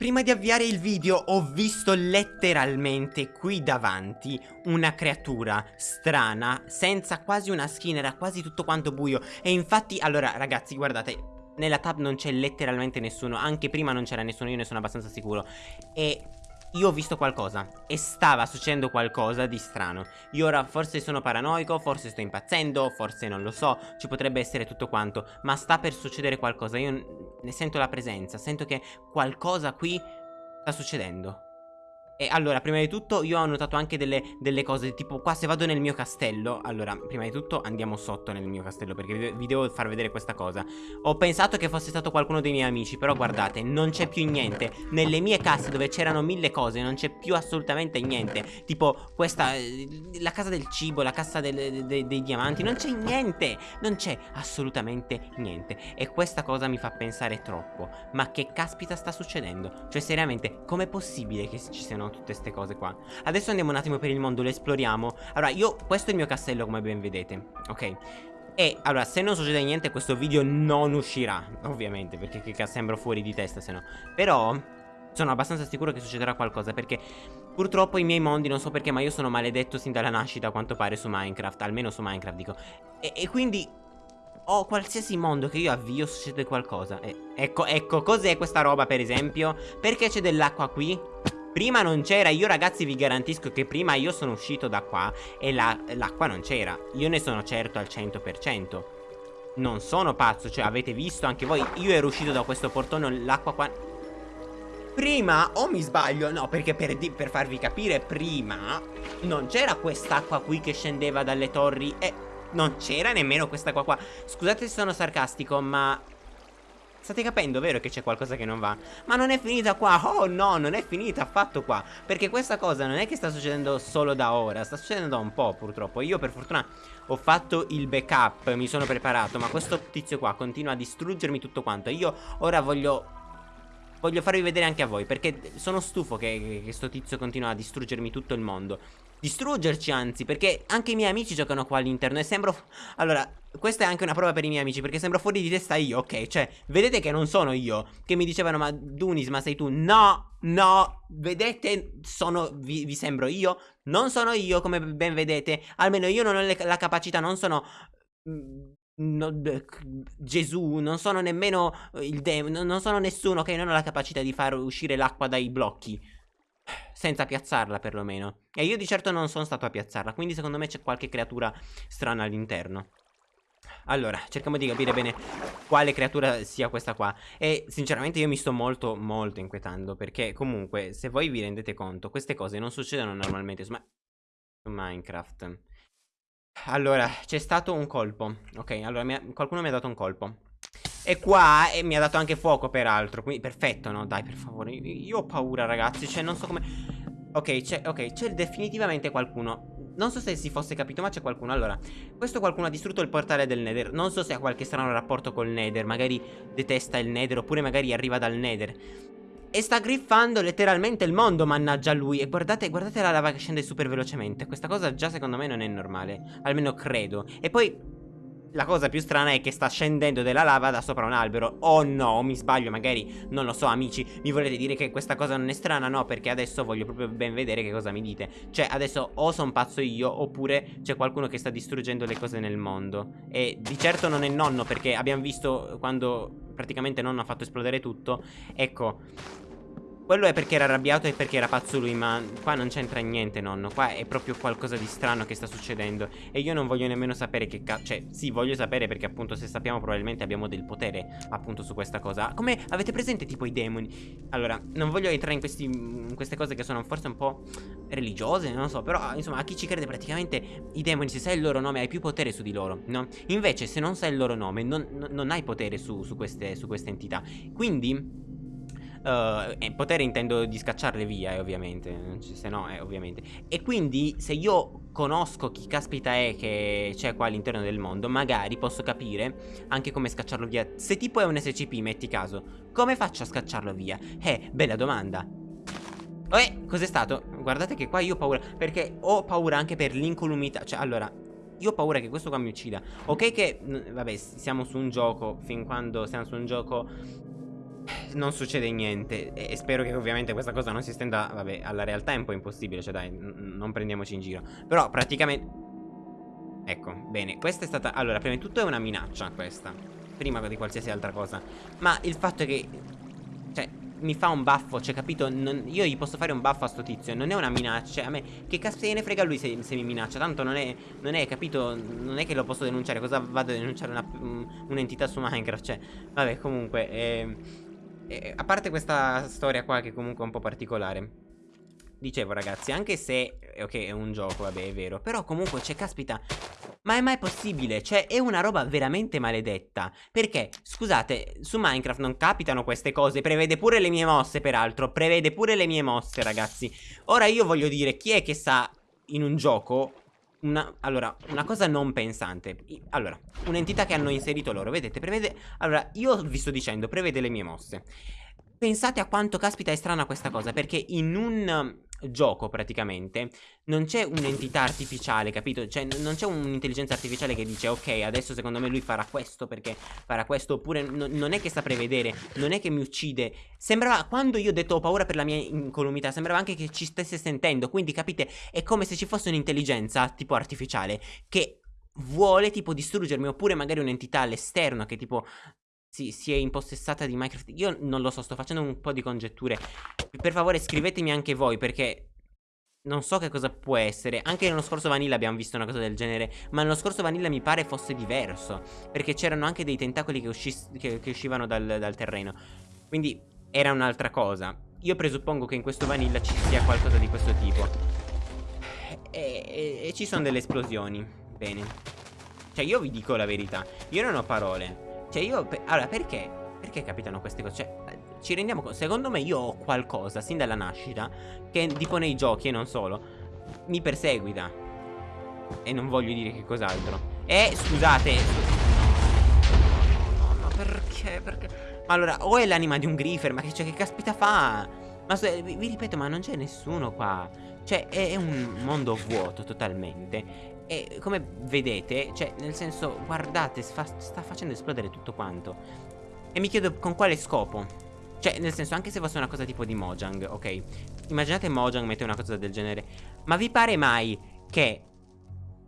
Prima di avviare il video ho visto letteralmente qui davanti una creatura strana, senza quasi una skin, era quasi tutto quanto buio. E infatti, allora ragazzi guardate, nella tab non c'è letteralmente nessuno, anche prima non c'era nessuno, io ne sono abbastanza sicuro. E io ho visto qualcosa e stava succedendo qualcosa di strano. Io ora forse sono paranoico, forse sto impazzendo, forse non lo so Ci potrebbe essere tutto quanto Ma sta per succedere qualcosa. Io ne sento la presenza Sento che qualcosa qui sta succedendo e allora, prima di tutto, io ho notato anche delle, delle, cose, tipo qua se vado nel mio castello, allora, prima di tutto andiamo sotto nel mio castello, perché vi devo far vedere questa cosa. Ho pensato che fosse stato qualcuno dei miei amici, però guardate, non c'è più niente. Nelle mie casse dove c'erano mille cose, non c'è più assolutamente niente. Tipo, questa, la casa del cibo, la cassa del, de, dei diamanti, non c'è niente. Non c'è assolutamente niente. E questa cosa mi fa pensare troppo. Ma che caspita sta succedendo? Cioè, seriamente, com'è possibile che ci siano tutte queste cose qua. Adesso andiamo un attimo per il mondo, lo esploriamo. Allora, io, questo è il mio castello come ben vedete Ok? E allora se non succede niente questo video non uscirà Ovviamente perché che sembro fuori di testa se no. Però sono abbastanza sicuro che succederà qualcosa Perché purtroppo i miei mondi non so perché Ma io sono maledetto sin dalla nascita a quanto pare su Minecraft Almeno su Minecraft dico. E, e quindi o qualsiasi mondo che io avvio succede qualcosa. E, Ecco, ecco, cos'è questa roba per esempio? Perché c'è dell'acqua qui? Prima non c'era, io ragazzi vi garantisco che prima io sono uscito da qua e l'acqua la, non c'era. Io ne sono certo al 100% Non sono pazzo, cioè avete visto anche voi Io ero uscito da questo portone, l'acqua qua... Prima, o mi sbaglio, no perché per, per farvi capire Prima non c'era quest'acqua qui che scendeva dalle torri E non c'era nemmeno quest'acqua qua. Scusate se sono sarcastico ma State capendo, vero, che c'è qualcosa che non va? Ma non è finita qua, oh no, non è finita affatto qua. Perché questa cosa non è che sta succedendo solo da ora Sta succedendo da un po' purtroppo. Io per fortuna ho fatto il backup, mi sono preparato Ma questo tizio qua continua a distruggermi tutto quanto. Io ora voglio Voglio farvi vedere anche a voi Perché sono stufo che questo tizio continua a distruggermi tutto il mondo. Distruggerci anzi Perché anche i miei amici giocano qua all'interno E sembro Allora questa è anche una prova per i miei amici Perché sembro fuori di testa io Ok cioè Vedete che non sono io Che mi dicevano Ma Dunis ma sei tu? No No Vedete Sono vi, vi sembro io Non sono io come ben vedete Almeno io non ho le, la capacità Non sono mm, No, Gesù, non sono nemmeno il demone, non sono nessuno che non ha la capacità di far uscire l'acqua dai blocchi. Senza piazzarla perlomeno. E io di certo non sono stato a piazzarla Quindi secondo me c'è qualche creatura strana all'interno. Allora, cerchiamo di capire bene quale creatura sia questa qua. E sinceramente io mi sto molto, molto inquietando Perché comunque, se voi vi rendete conto Queste cose non succedono normalmente su, su Minecraft Allora, c'è stato un colpo Ok, allora mi ha... qualcuno mi ha dato un colpo. E qua e mi ha dato anche fuoco peraltro Quindi perfetto no? Dai per favore Io ho paura ragazzi Cioè non so come Ok c'è okay, definitivamente qualcuno non so se si fosse capito ma c'è qualcuno. Allora Questo qualcuno ha distrutto il portale del nether Non so se ha qualche strano rapporto col nether Magari detesta il nether Oppure magari arriva dal nether E sta griffando letteralmente il mondo Mannaggia lui. E guardate, guardate la lava che scende super velocemente. Questa cosa già secondo me non è normale. Almeno credo. E poi la cosa più strana è che sta scendendo della lava da sopra un albero. Oh no, mi sbaglio, magari, non lo so amici Mi volete dire che questa cosa non è strana? No, perché adesso voglio proprio ben vedere che cosa mi dite. Cioè, adesso o sono pazzo io Oppure c'è qualcuno che sta distruggendo le cose nel mondo. E di certo non è nonno Perché abbiamo visto quando praticamente nonno ha fatto esplodere tutto. Ecco quello è perché era arrabbiato e perché era pazzo lui Ma qua non c'entra niente nonno. Qua è proprio qualcosa di strano che sta succedendo. E io non voglio nemmeno sapere che cazzo Cioè sì voglio sapere perché appunto se sappiamo probabilmente abbiamo del potere Appunto su questa cosa. Come avete presente tipo i demoni? Allora non voglio entrare in, questi, in queste cose che sono forse un po' religiose Non so però insomma a chi ci crede praticamente I demoni se sai il loro nome hai più potere su di loro no? Invece se non sai il loro nome non, non hai potere su, su, queste, su queste entità. Quindi Uh, e potere intendo di scacciarle via, eh, ovviamente. Se no, eh, ovviamente. E quindi, se io conosco chi caspita è che c'è qua all'interno del mondo, magari posso capire anche come scacciarlo via. Se tipo è un SCP, metti caso, come faccio a scacciarlo via? Eh, bella domanda. Eh, cos'è stato? Guardate che qua io ho paura, perché ho paura anche per l'incolumità. Cioè, allora, io ho paura che questo qua mi uccida. Ok che, vabbè, siamo su un gioco, fin quando siamo su un gioco non succede niente e spero che ovviamente questa cosa non si estenda, vabbè, alla realtà è un po' impossibile, cioè dai, non prendiamoci in giro. Però praticamente... Ecco, bene, questa è stata... Allora, prima di tutto è una minaccia questa, prima di qualsiasi altra cosa. Ma il fatto è che... Cioè, mi fa un baffo, cioè capito? Non, io gli posso fare un baffo a sto tizio, non è una minaccia, cioè, a me che caspita ne frega lui se, se, mi minaccia, tanto non è, non è, capito? Non è che lo posso denunciare, cosa vado a denunciare un'entità un su Minecraft, cioè, vabbè comunque, eh, eh, a parte questa storia qua che comunque è un po' particolare. Dicevo ragazzi, anche se, ok, è un gioco, vabbè, è vero Però comunque, cioè, caspita Ma è mai possibile? Cioè, è una roba veramente maledetta Perché, scusate, su Minecraft non capitano queste cose Prevede pure le mie mosse, peraltro Prevede pure le mie mosse, ragazzi Ora io voglio dire, chi è che sa in un gioco una, allora, una cosa non pensante. Allora, un'entità che hanno inserito loro Vedete, prevede Allora, io vi sto dicendo, prevede le mie mosse. Pensate a quanto caspita è strana questa cosa Perché in un gioco praticamente non c'è un'entità artificiale, capito? Cioè non c'è un'intelligenza artificiale che dice ok adesso secondo me lui farà questo perché farà questo oppure no, non è che sa prevedere, non è che mi uccide. Sembrava quando io ho detto ho paura per la mia incolumità, sembrava anche che ci stesse sentendo, quindi capite è come se ci fosse un'intelligenza tipo artificiale che vuole tipo distruggermi oppure magari un'entità all'esterno che tipo si, si, è impossessata di Minecraft. Io non lo so, sto facendo un po' di congetture. Per favore scrivetemi anche voi perché non so che cosa può essere. Anche nello scorso Vanilla abbiamo visto una cosa del genere Ma nello scorso Vanilla mi pare fosse diverso Perché c'erano anche dei tentacoli che, che, che uscivano dal, dal terreno. Quindi era un'altra cosa. Io presuppongo che in questo Vanilla ci sia qualcosa di questo tipo. E, e, e ci sono delle esplosioni. Bene. Cioè io vi dico la verità. Io non ho parole cioè io... Pe allora perché? Perché capitano queste cose? Cioè ci rendiamo conto Secondo me io ho qualcosa sin dalla nascita Che tipo nei giochi e non solo Mi perseguita E non voglio dire che cos'altro E scusate No, ma perché? Perché? Ma allora o è l'anima di un griffer Ma che, cioè, che caspita fa? Ma vi, vi ripeto ma non c'è nessuno qua Cioè è, è un mondo vuoto totalmente e come vedete, cioè nel senso, guardate, fa, sta facendo esplodere tutto quanto. E mi chiedo con quale scopo. Cioè nel senso, anche se fosse una cosa tipo di Mojang, ok? Immaginate Mojang mette una cosa del genere. Ma vi pare mai che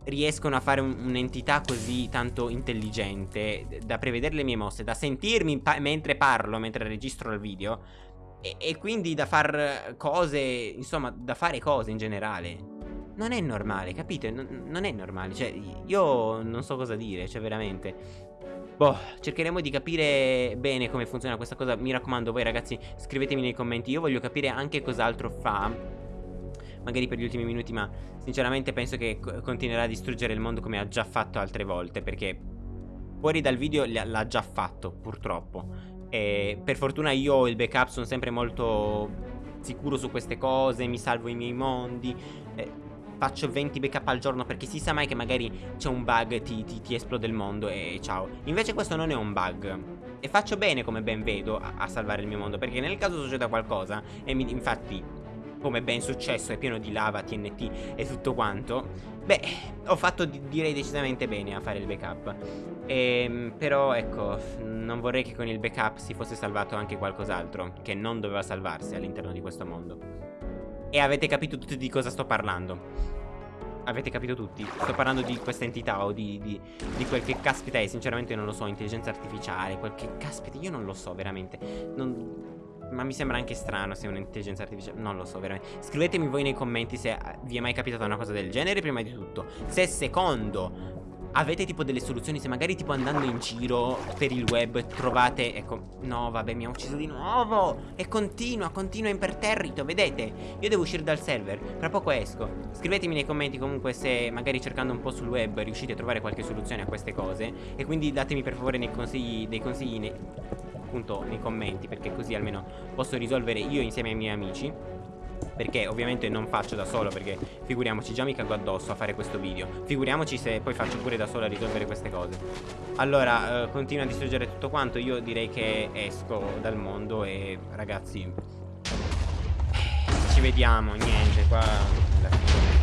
riescono a fare un'entità così tanto intelligente da prevedere le mie mosse, da sentirmi pa mentre parlo, mentre registro il video e, e, quindi da fare cose, insomma, da fare cose in generale. Non è normale, capite? Non, non è normale, cioè io non so cosa dire, cioè veramente. Boh, cercheremo di capire bene come funziona questa cosa. Mi raccomando voi ragazzi scrivetemi nei commenti. Io voglio capire anche cos'altro fa Magari per gli ultimi minuti ma sinceramente penso che continuerà a distruggere il mondo come ha già fatto altre volte Perché fuori dal video l'ha già fatto purtroppo. E per fortuna io ho il backup sono sempre molto sicuro su queste cose Mi salvo i miei mondi. Eh, faccio 20 backup al giorno perché si sa mai che magari c'è un bug, ti, ti, ti, esplode il mondo e ciao. Invece questo non è un bug. E faccio bene, come ben vedo, a, a salvare il mio mondo. Perché nel caso succeda qualcosa, e mi, infatti, come ben successo, è pieno di lava, TNT e tutto quanto. Beh, ho fatto direi decisamente bene a fare il backup. Ehm, però ecco, non vorrei che con il backup si fosse salvato anche qualcos'altro, che non doveva salvarsi all'interno di questo mondo. E avete capito tutti di cosa sto parlando. Avete capito tutti? Sto parlando di questa entità o di, di, di quel che caspita è. Sinceramente non lo so, intelligenza artificiale Quel che caspita, io non lo so veramente. Non... Ma mi sembra anche strano se è un'intelligenza artificiale. Non lo so veramente. Scrivetemi voi nei commenti se vi è mai capitata una cosa del genere prima di tutto. Se secondo Avete tipo delle soluzioni? Se magari tipo andando in giro per il web trovate Ecco, no vabbè mi ha ucciso di nuovo. E continua, continua imperterrito, vedete? Io devo uscire dal server, tra poco esco. Scrivetemi nei commenti comunque se magari cercando un po' sul web riuscite a trovare qualche soluzione a queste cose. E quindi datemi per favore consigli, dei consigli nei, appunto nei commenti Perché così almeno posso risolvere io insieme ai miei amici perché ovviamente non faccio da solo Perché figuriamoci già mi cago addosso a fare questo video. Figuriamoci se poi faccio pure da solo a risolvere queste cose. Allora eh, continua a distruggere tutto quanto Io direi che esco dal mondo E ragazzi Ci vediamo Niente qua alla fine